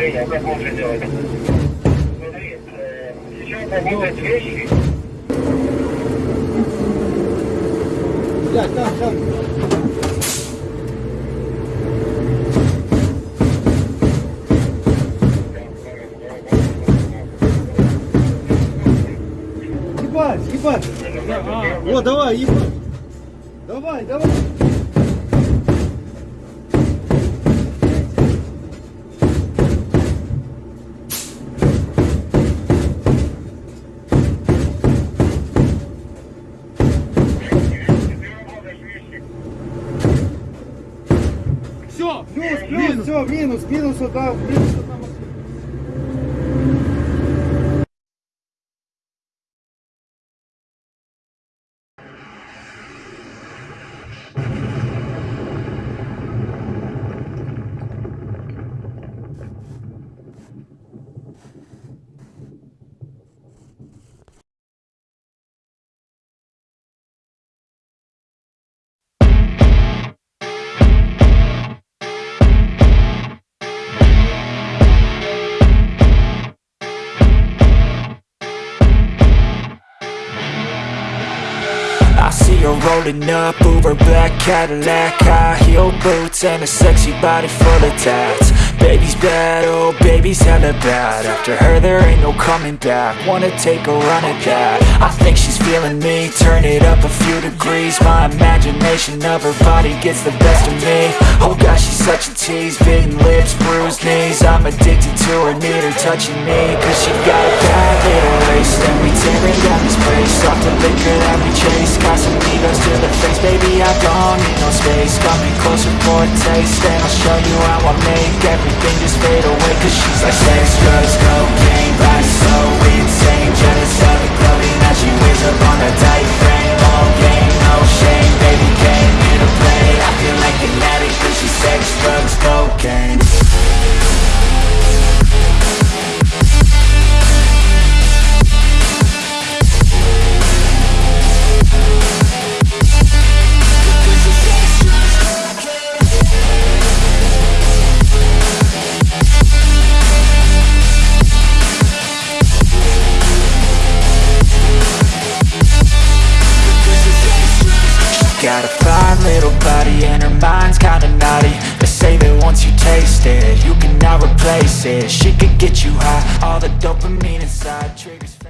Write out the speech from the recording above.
Женя, как лучше делать? Смотри, сейчас помылать вещи. Блядь, там, там. Ебать, ебать. О, давай, ебать. Давай, давай. Все, Плюс, плюс, все, минус, минус, там, минус, вот You're rolling up Uber black Cadillac High heel boots and a sexy body full of tats. Baby's bad, oh baby's hella bad. After her there ain't no coming back. Wanna take a run at that. I think she's feeling me. Turn it up a few degrees. My imagination of her body gets the best of me. Oh gosh, she's such a tease. Bitten lips, bruised knees. I'm addicted to her, need her touching me. Cause she got a bad little waist And we tearing down this place. Off the liquor that we chase. Got some Baby, I don't need no space. Coming closer for a taste And I'll show you how I make Everything just fade away Cause she's like sex, drugs, Got a fine little body and her mind's kinda naughty. They say that once you taste it, you cannot replace it. She could get you high, all the dopamine inside triggers